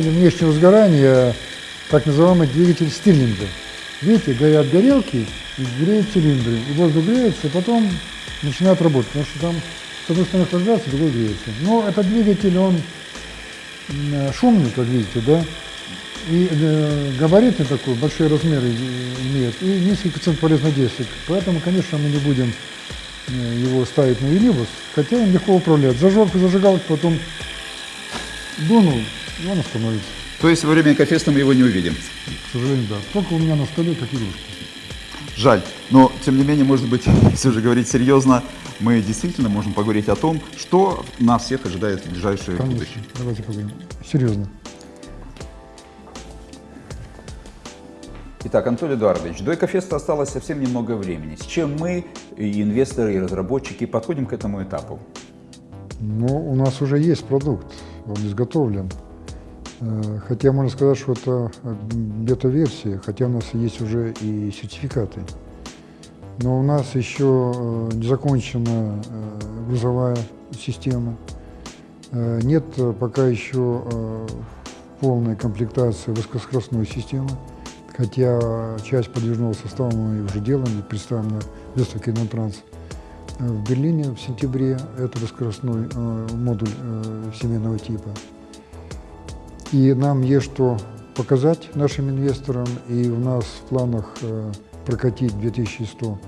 двигатель внешнего сгорания, так называемый двигатель стирлинга. Видите, горят горелки, и греют цилиндры, и воздух греется, и потом начинает работать, потому что там с одной стороны охлаждается, другой греется. Но этот двигатель, он шумный, как видите, да, и э, габаритный такой, большие размеры имеет, и низкий коэффициент полезных действий. Поэтому, конечно, мы не будем э, его ставить на Велибус, хотя им легко управлять. Зажег зажигалку, потом дунул, и он остановится. То есть во время кофеста мы его не увидим? К сожалению, да. Только у меня на столе как игрушка. Жаль. Но, тем не менее, может быть, все же говорить серьезно, мы действительно можем поговорить о том, что нас всех ожидает в ближайшее Конечно. будущее. Давайте поговорим. Серьезно. Итак, Анатолий Эдуардович, до Экофеста осталось совсем немного времени. С чем мы, и инвесторы, и разработчики, подходим к этому этапу? Ну, у нас уже есть продукт, он изготовлен. Э, Хотя можно сказать, что это э, бета-версия, хотя у нас есть уже и сертификаты. Но у нас еще э, не закончена грузовая система. Нет пока еще полной комплектации высокоскоростной системы. Хотя часть подвижного состава мы уже делаем и представим на выставке. Э, В Берлине в сентябре это высокоскоростной модуль семейного типа. И нам есть что показать нашим инвесторам, и у нас в планах э, прокатить 2100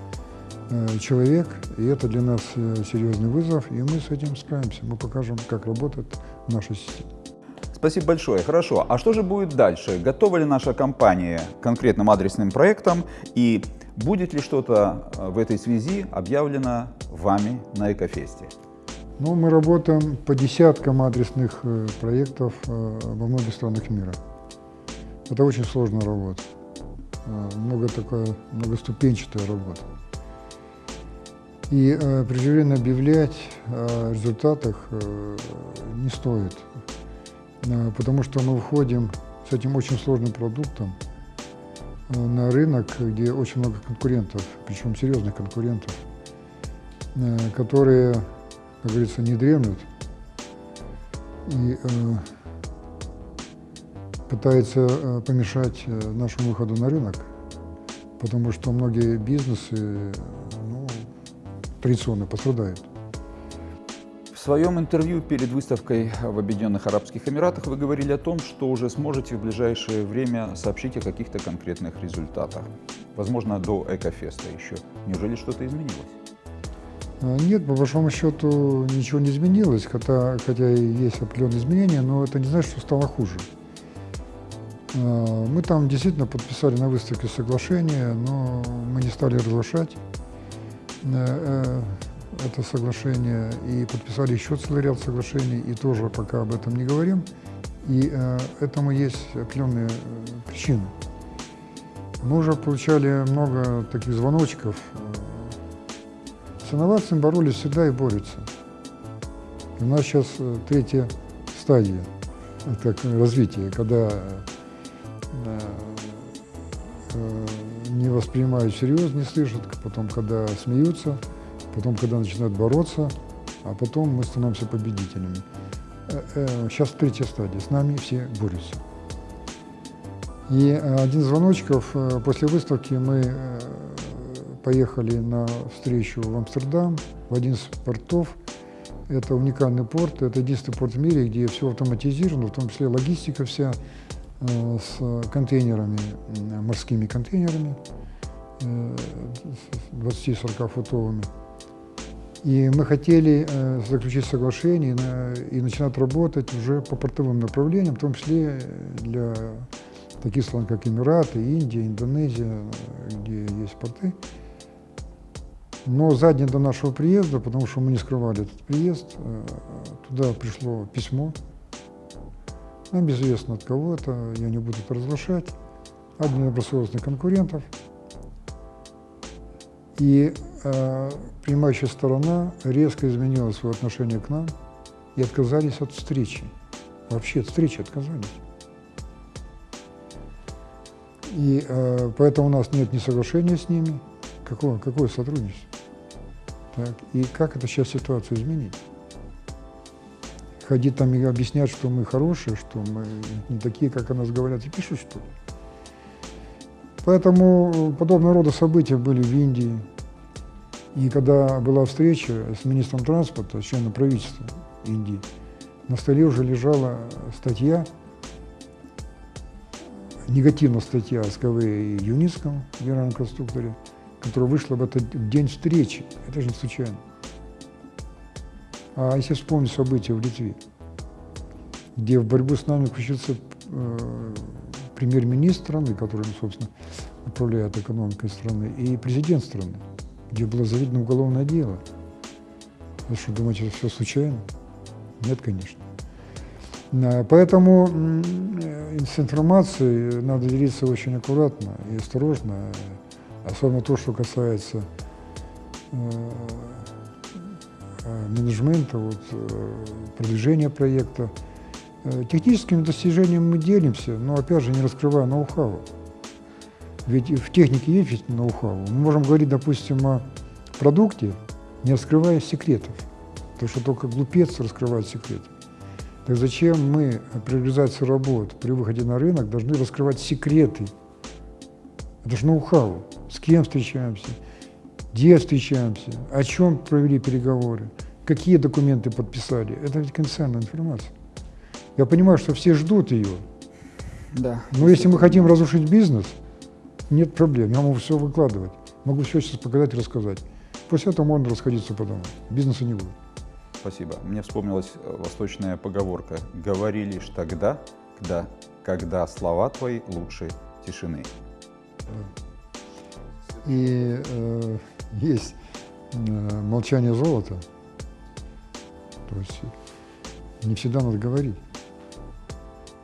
э, человек, и это для нас э, серьезный вызов, и мы с этим справимся. Мы покажем, как работает наша система. Спасибо большое. Хорошо. А что же будет дальше? Готова ли наша компания к конкретным адресным проектам? И будет ли что-то в этой связи объявлено вами на Экофесте? Ну, мы работаем по десяткам адресных э, проектов э, во многих странах мира. Это очень сложная работа. Э, Много такая, многоступенчатая работа. И э, преждевременно объявлять о результатах э, не стоит, Э, потому что мы выходим с этим очень сложным продуктом э, на рынок, где очень много конкурентов, причем серьезных конкурентов, э, которые, как говорится, не дремлют и э, пытаются э, помешать э, нашему выходу на рынок, потому что многие бизнесы ну, традиционно пострадают. В своем интервью перед выставкой в Объединенных Арабских Эмиратах вы говорили о том, что уже сможете в ближайшее время сообщить о каких-то конкретных результатах. Возможно, до Экофеста еще. Неужели что-то изменилось? А, Нет, по большому счету ничего не изменилось, хотя, хотя есть определенные изменения, но это не значит, что стало хуже. А, Мы там действительно подписали на выставке соглашение, но мы не стали разглашать э, э, это соглашение и подписали еще целый ряд соглашений, и тоже пока об этом не говорим. И э, этому есть определенные причины. Мы уже получали много таких звоночков. С инновациями боролись всегда и борются. У нас сейчас э, третья стадия э, так, развития, когда э, не воспринимают серьезно, не слышат, потом, когда смеются, потом, когда начинают бороться, а потом мы становимся победителями. Сейчас третья стадия, с нами все борются. И один из звоночков, после выставки мы поехали на встречу в Амстердам, в один из портов. Это уникальный порт, это единственный порт в мире, где все автоматизировано, в том числе логистика вся э, с контейнерами, э, морскими контейнерами, э, с 20-40 футовыми. И мы хотели э, заключить соглашение и, на- и начинать работать уже по портовым направлениям, в том числе для таких стран, как Эмираты, Индия, Индонезия, э, где есть порты. Но за день до нашего приезда, потому что мы не скрывали этот приезд, э, туда пришло письмо. Нам известно от кого это, я не буду это разглашать. От недобросовестных конкурентов. И э, принимающая сторона резко изменила свое отношение к нам и отказались от встречи. Вообще от встречи отказались. И э, поэтому у нас нет ни соглашения с ними, какого, какое сотрудничество. Так, и как это сейчас ситуацию изменить? ходить там и объяснять, что мы хорошие, что мы не такие, как о нас говорят, и пишут, что ли. Поэтому подобного рода события были в Индии. И когда была встреча с министром транспорта, с членом правительства Индии, на столе уже лежала статья, негативная статья о СКВ и Юницком, генеральном конструкторе, которая вышла в этот день встречи. Это же не случайно. А если вспомнить события в Литве, где в борьбу с нами включился э, премьер-министр страны, который, ну, собственно, управляет экономикой страны, и президент страны, где было заведено уголовное дело. Вы что, думаете, это все случайно? Нет, конечно. Поэтому с информацией надо делиться очень аккуратно и осторожно, особенно то, что касается э, э, менеджмента, вот, э, продвижения проекта. Техническими достижениями мы делимся, но опять же не раскрывая ноу-хау. Ведь в технике есть ноу-хау. Мы можем говорить, допустим, о продукте, не раскрывая секретов. Потому что только глупец раскрывает секреты. Так зачем мы при реализации работ, при выходе на рынок должны раскрывать секреты? Это же ноу-хау. С кем встречаемся, где встречаемся, о чем провели переговоры, какие документы подписали. Это ведь конфиденциальная информация. Я понимаю, что все ждут ее. Да. Но если мы хотим разрушить бизнес, нет проблем. Я могу все выкладывать. Могу все сейчас показать и рассказать. После этого можно расходиться по домам. Бизнеса не будет. Спасибо. Мне вспомнилась э, восточная поговорка. Говори лишь тогда, когда, когда слова твои лучше тишины. И э, есть э, молчание золота. То есть не всегда надо говорить.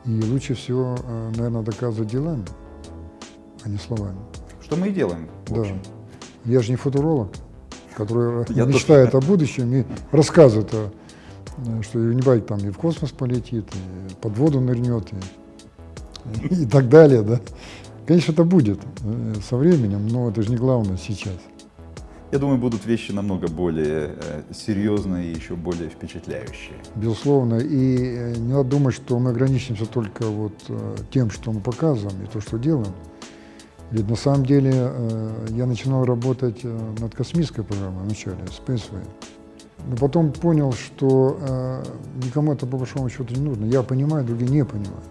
И лучше всего, э, наверное, доказывать делами, а не словами. Что мы и делаем. Да. Я же не футуролог, который Я мечтает тоже. о будущем и рассказывает, о, э, что Юнибайк там и в космос полетит, и под воду нырнет, и, и так далее. Да? Конечно, это будет э, со временем, но это же не главное сейчас. Я думаю, будут вещи намного более э, серьезные и еще более впечатляющие. Безусловно. И э, не надо думать, что мы ограничимся только вот тем, что мы показываем и то, что делаем. Ведь на самом деле я начинал работать над космической программой вначале, Spaceway. Но потом понял, что никому это по большому счету не нужно. Я понимаю, другие не понимают.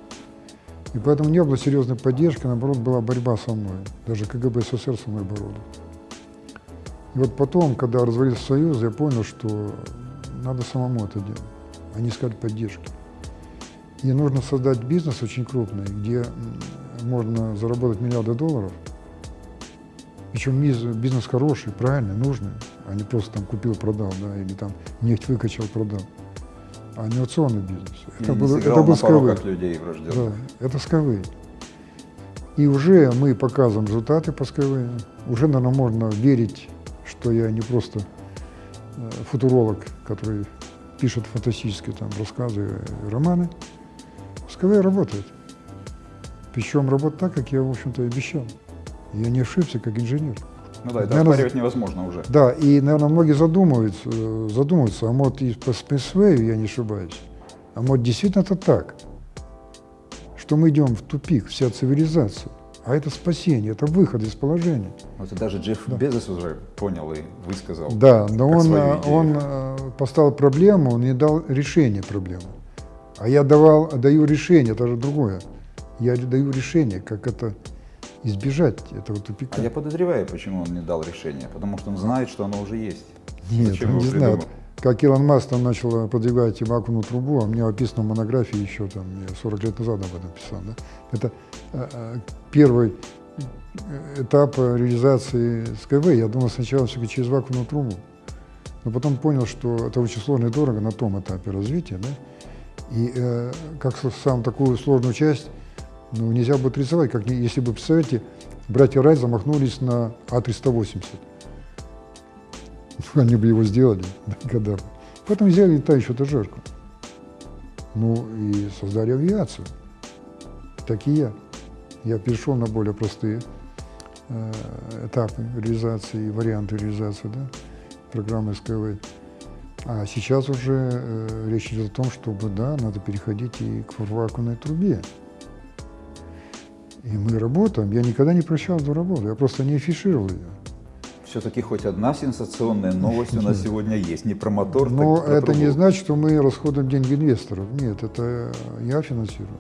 И поэтому не было серьезной поддержки, наоборот, была борьба со мной. Даже КГБ СССР со мной боролся. И вот потом, когда развалился Союз, я понял, что надо самому это делать, а не искать поддержки. И нужно создать бизнес очень крупный, где можно заработать миллиарды долларов. Причем бизнес хороший, правильный, нужный, а не просто там купил-продал, да, или там нефть выкачал, А инновационный бизнес. Это был, это был Skyway. людей Да, это Skyway. И уже мы показываем результаты по Skyway. Уже, наверное, можно верить что я не просто э, футуролог, который пишет фантастические там рассказы, романы. СКВ работает. Причем работает так, как я, в общем-то, обещал. Я не ошибся как инженер. Ну да, это наверное, оспаривать невозможно уже. Да, и, наверное, многие задумываются, задумываются а может и по спецвею я не ошибаюсь, а может действительно это так, что мы идем в тупик, вся цивилизация. А это спасение, это выход из положения. Вот даже Джефф да. Безос уже понял и высказал. Да, но он, э, он э, поставил проблему, он не дал решение проблемы. А я давал, даю решение, это же другое. Я даю решение, как это избежать этого тупика. А я подозреваю, почему он не дал решение. Потому что он знает, что оно уже есть. Нет, Зачем он не знает как Илон Маск там начал продвигать вакуумную трубу, а мне описано в монографии еще там, я 40 лет назад об этом писал. Да? Это э, э первый э, этап реализации СКВ. Я думал сначала все-таки через вакуумную трубу. Но потом понял, что это очень сложно и дорого на том этапе развития. Да? И э, как сам такую сложную часть ну, нельзя будет рисовать, как если бы, представляете, братья Райт замахнулись на А380. они бы его сделали, когда бы. Потом взяли летающую этажерку. Ну и создали авиацию. Так и я. Я перешел на более простые э, этапы реализации, варианты реализации да, программы СКВ. А сейчас уже э, речь идет о том, чтобы, да, надо переходить и к вакуумной трубе. И мы работаем. Я никогда не прощал эту работу, я просто не афишировал ее. Все-таки хоть одна сенсационная новость у нас сегодня есть. Не про мотор, Но так про это не значит, что мы расходуем деньги инвесторов. Нет, это я финансирую.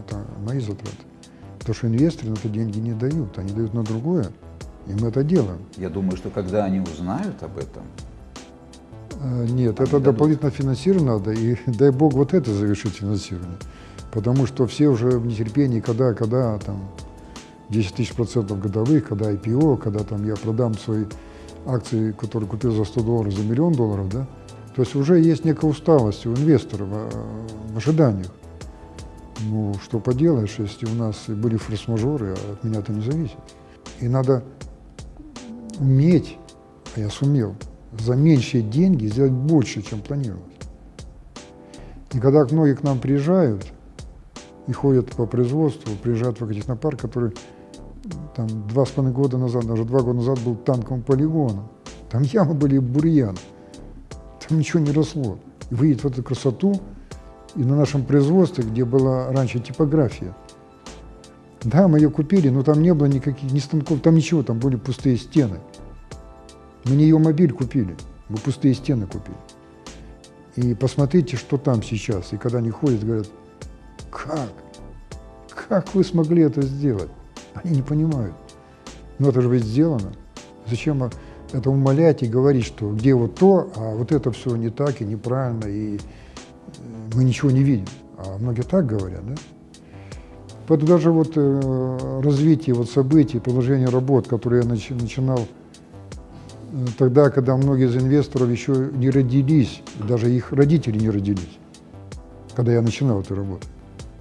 Это мои затраты. Потому что инвесторы на это деньги не дают. Они дают на другое, и мы это делаем. Я думаю, что когда они узнают об этом, Э, Нет, Они это дадут. дополнительно финансирование надо, и дай бог вот это завершить финансирование. Потому что все уже в нетерпении, когда, когда там 10 тысяч процентов годовых, когда IPO, когда там я продам свои акции, которые купил за 100 долларов, за миллион долларов, да, то есть уже есть некая усталость у инвесторов э, в ожиданиях. Ну, что поделаешь, если у нас были форс-мажоры, а от меня это не зависит. И надо уметь, а я сумел, за меньшие деньги сделать больше, чем планировалось. И когда многие к нам приезжают и ходят по производству, приезжают в технопарк, который там два с половиной года назад, даже два года назад был танковым полигоном. Там ямы были бурьян, там ничего не росло. И выйдет в эту красоту, и на нашем производстве, где была раньше типография, да, мы ее купили, но там не было никаких, ни станков, там ничего, там были пустые стены. Мы не ее мобиль купили, мы пустые стены купили. И посмотрите, что там сейчас. И когда они ходят, говорят, как? Как вы смогли это сделать? Они не понимают. Но это же ведь сделано. Зачем это умолять и говорить, что где вот то, а вот это все не так и неправильно, и э, мы ничего не видим. А многие так говорят, да? Поэтому даже вот э, развитие вот событий, продолжение работ, которые я начи- начинал э, тогда, когда многие из инвесторов еще не родились, даже их родители не родились, когда я начинал эту работу.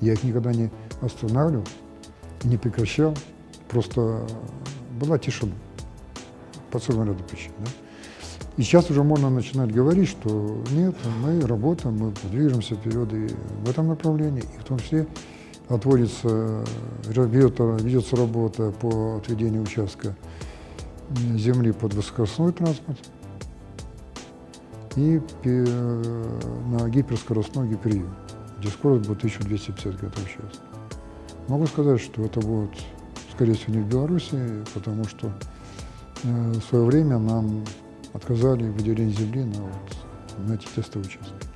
Я их никогда не останавливал, не прекращал, просто была тишина по целому ряду причин. Да? И сейчас уже можно начинать говорить, что нет, мы работаем, мы движемся вперед и в этом направлении, и в том числе отводится, ведет- ведется работа по отведению участка земли под высокоскоростной транспорт и пе- на гиперскоростной гиперюг, где скорость будет 1250 км в час. Могу сказать, что это будет, скорее всего, не в Беларуси, потому что э, в свое время нам отказали в выделении земли на, вот, на эти тестовые участки.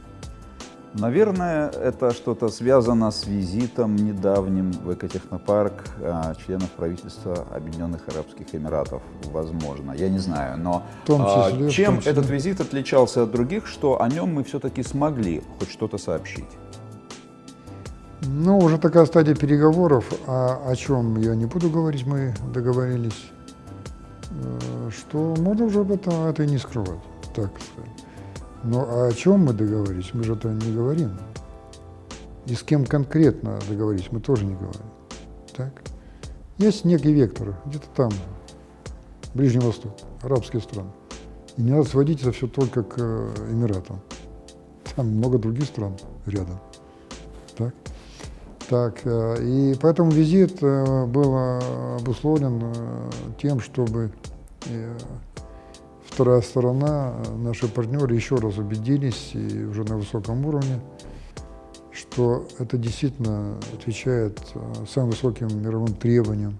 Наверное, это что-то связано с визитом недавним в экотехнопарк а, членов правительства Объединенных Арабских Эмиратов. Возможно, я не знаю. Но а, числе, чем числе. этот визит отличался от других, что о нем мы все-таки смогли хоть что-то сообщить? Ну, уже такая стадия переговоров, а о чем я не буду говорить, мы договорились, э, что можно уже об этом это и не скрывать, так. Но о чем мы договорились, мы же это не говорим. И с кем конкретно договорились, мы тоже не говорим. Так? Есть некий вектор, где-то там, Ближний Восток, арабские страны. И не надо сводить это все только к э, Эмиратам. Там много других стран рядом. Так? Так, э, и поэтому визит э, был э, обусловлен тем, чтобы вторая сторона, наши партнеры еще раз убедились, и уже на высоком уровне, что это действительно отвечает самым высоким мировым требованиям,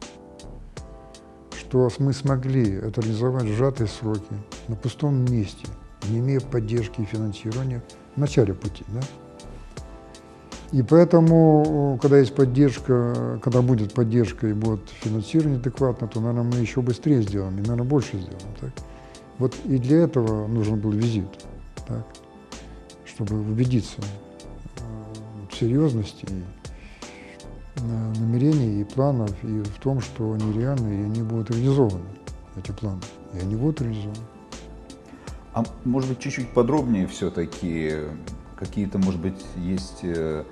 что мы смогли это реализовать в сжатые сроки, на пустом месте, не имея поддержки и финансирования в начале пути. Да? И поэтому, когда есть поддержка, когда будет поддержка и будет финансирование адекватно, то, наверное, мы еще быстрее сделаем и, наверное, больше сделаем. Так? Вот и для этого нужен был визит, так? чтобы убедиться э, в серьезности э, намерений и планов, и в том, что они реальны, и они будут реализованы, эти планы, и они будут реализованы. А может быть, чуть-чуть подробнее все-таки, какие-то, может быть, есть э,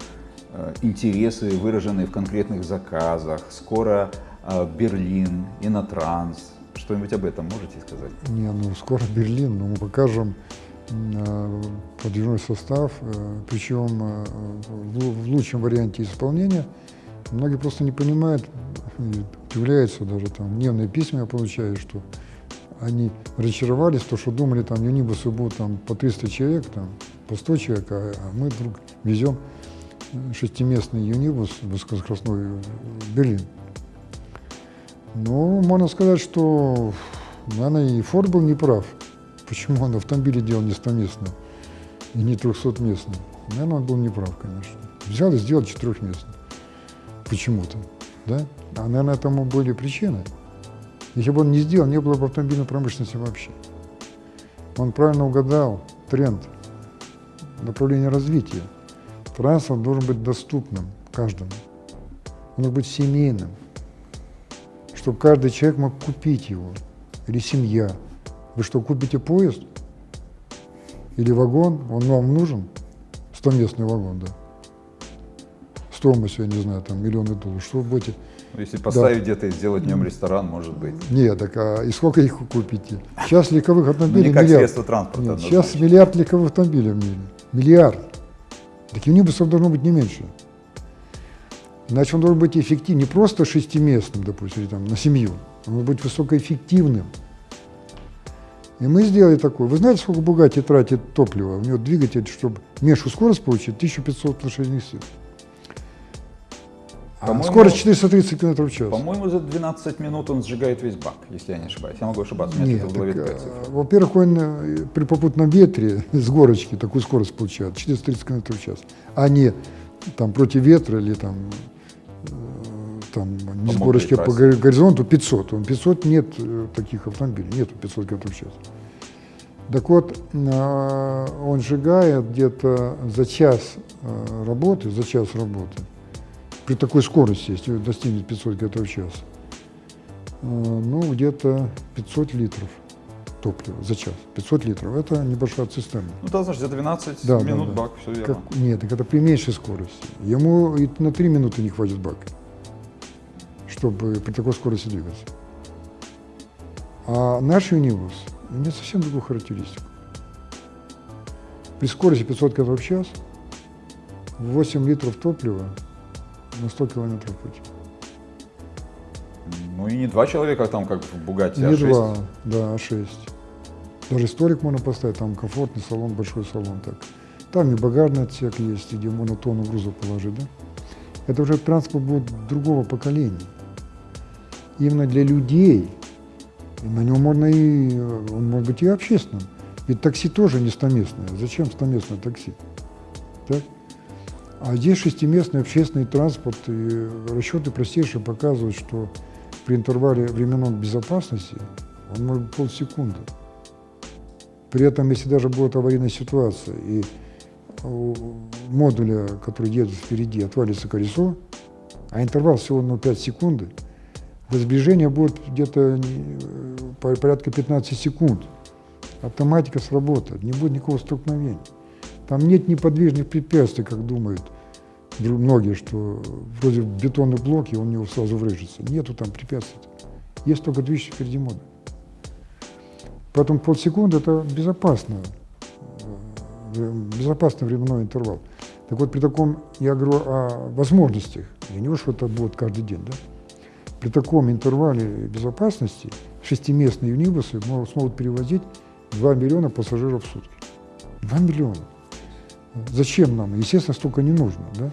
э, интересы, выраженные в конкретных заказах. Скоро э, Берлин, Инотранс. Что-нибудь об этом можете сказать? Не, ну скоро Берлин, но мы покажем подвижной состав, причем в, лучшем варианте исполнения. Многие просто не понимают, удивляются даже там, дневные письма я получаю, что они разочаровались, то, что думали, там юнибусы будут там по 300 человек, там, 100 человек, а, а мы вдруг везем шестиместный юнибус высокоскоростной в Берлин. Ну, можно сказать, что, наверное, и Форд был неправ. Почему он автомобили делал не 100-местный и не 300-местный? Наверное, он был неправ, конечно. Взял и сделал четырехместный. Почему-то, да? А, наверное, этому были причины. Если бы он не сделал, не было бы автомобильной промышленности вообще. Он правильно угадал тренд, направление развития. Транспорт должен быть доступным каждому. Он должен быть семейным, чтобы каждый человек мог купить его, или семья. Вы что, купите поезд? Или вагон? Он вам нужен? Стоместный вагон, да. Стоимость, я не знаю, там миллионы долларов. Что вы будете ну, если поставить да. где-то и сделать в нем ресторан, может быть. Нет, так а и сколько их купите? Сейчас легковых автомобилей ну, не как миллиард. средство транспорта. Нет, сейчас миллиард легковых автомобилей в мире. Миллиард. Так и унибусов должно быть не меньше. Значит, он должен быть эффективным, не просто шестиместным, допустим, там, на семью. Он должен быть высокоэффективным. И мы сделали такое. Вы знаете, сколько Бугати тратит топлива? У него двигатель, чтобы меньшую скорость получить, 1500 лошадиных сил. А скорость 430 км в час. По-моему, за 12 минут он сжигает весь бак, если я не ошибаюсь. Я могу ошибаться, у меня Нет, в голове такая цифра. Во-первых, он э, при попутном ветре с горочки такую скорость получает, 430 км в час, а не там против ветра или там, э, там не с горочки по горизонту 500. Он 500 нет э, таких автомобилей, нету 500 км в час. Так вот, он сжигает где-то за час работы, за час работы при такой скорости, если достигнет 500 км в час, э, ну, где-то 500 литров топлива за час. 500 литров – это небольшая цистерна. Ну, да, значит, за 12 да, минут да, да. бак, все верно. Как, нет, так это при меньшей скорости. Ему и на 3 минуты не хватит бака, чтобы при такой скорости двигаться. А наш Юнивус имеет совсем другую характеристику. При скорости 500 км в час 8 литров топлива на 100 километров пути. Ну и не два человека там, как в Бугатти, не а шесть. два, да, а шесть. Даже столик можно поставить, там комфортный салон, большой салон. Так. Там и багажный отсек есть, где можно тонну груза положить. Да? Это уже транспорт будет другого поколения. Именно для людей. И на нем можно и, он может быть и общественным. Ведь такси тоже не стоместное. Зачем стоместное такси? Так? А здесь шестиместный общественный транспорт, и расчеты простейшие показывают, что при интервале временной безопасности он может быть полсекунды. При этом, если даже будет аварийная ситуация, и у модуля, который едет впереди, отвалится колесо, а интервал всего на 5 секунды, то сближение будет где-то порядка 15 секунд. Автоматика сработает, не будет никакого столкновения. Там нет неподвижных препятствий, как думают многие, что вроде бетонный блок, и он в него сразу врежется. Нету там препятствий. Есть только движущий впереди модуль. Поэтому полсекунды – это безопасно, э, безопасный временной интервал. Так вот, при таком, я говорю о возможностях, я не что это будет каждый день, да? При таком интервале безопасности шестиместные юнибусы смогут перевозить 2 миллиона пассажиров в сутки. 2 миллиона. Зачем нам? Естественно, столько не нужно. Да?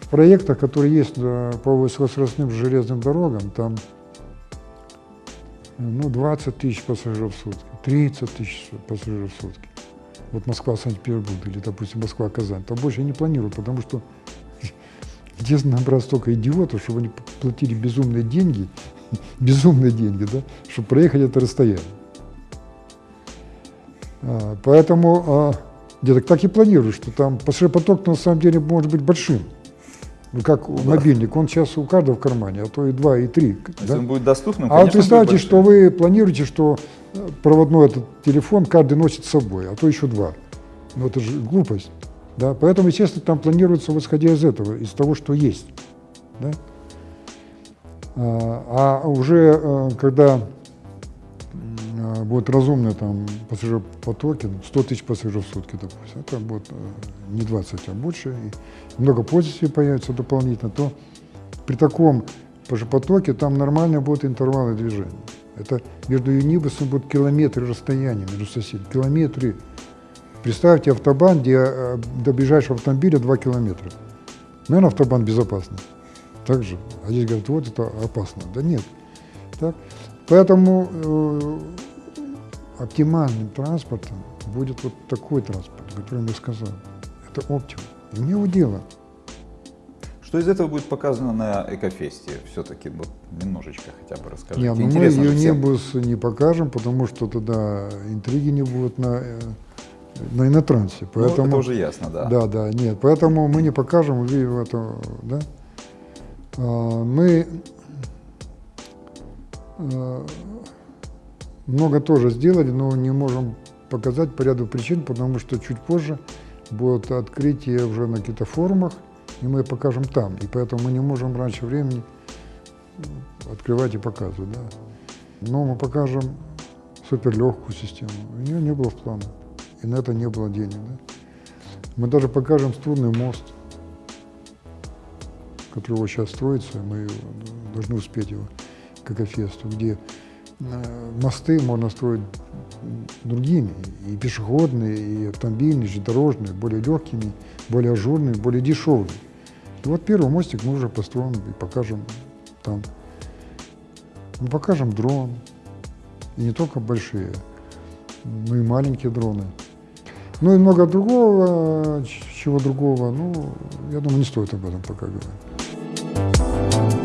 В проектах, которые есть по высокоскоростным железным дорогам, там ну, 20 тысяч пассажиров в сутки, 30 тысяч пассажиров в сутки. Вот Москва-Санкт-Петербург или, допустим, Москва-Казань. Там больше не планируют, потому что где набрать столько идиотов, чтобы они платили безумные деньги, безумные деньги, да, чтобы проехать это расстояние. А, поэтому где-то так и планирую, что там пассажиропоток на самом деле может быть большим. Ну, как да. мобильник, он сейчас у каждого в кармане, а то и два, и три. Если да? он будет доступным, А вот представьте, что вы планируете, что э, проводной этот телефон каждый носит с собой, а то еще два. Ну, это же глупость. Да? Поэтому, естественно, там планируется, исходя из этого, из того, что есть. Да? А, а уже э, когда Будут разумные там пассажиропотоки, 100 тысяч пассажиров в сутки, допустим, это будет э, не 20, а больше, и много пользователей появится дополнительно, то при таком пассажиропотоке там нормально будут интервалы движения. Это между Юнибусом будут километры расстояния между соседями. Километры. Представьте автобан, где э, до ближайшего автомобиля 2 километра. Наверное, автобан безопасный. Так же. А здесь говорят, вот это опасно. Да нет. Так? Поэтому э, оптимальным транспортом будет вот такой транспорт, который я сказал. Это оптимум. И мне его дело. Что из этого будет показано на Экофесте? Все-таки вот немножечко хотя бы расскажите. Не, ну мы ее всем. небус не покажем, потому что тогда интриги не будут на, э, на инотрансе. Ну, Поэтому, это уже ясно, да. Да, да, нет. Поэтому мы не покажем, вы это, да. А, Мы э, много тоже сделали, но не можем показать по ряду причин, потому что чуть позже будет открытие уже на каких-то форумах, и мы покажем там. И поэтому мы не можем раньше времени открывать и показывать. Да. Но мы покажем суперлегкую систему. У нее не было в планах. И на это не было денег. Да. Мы даже покажем струнный мост, который сейчас строится, мы должны успеть его к Экофесту, где мосты можно строить другими, и пешеходные, и автомобильные, железнодорожные, более легкими, более ажурными, более дешевыми. И вот первый мостик мы уже построим и покажем там. Мы покажем дрон, и не только большие, но и маленькие дроны. Ну и много другого, чего другого, ну, я думаю, не стоит об этом пока говорить.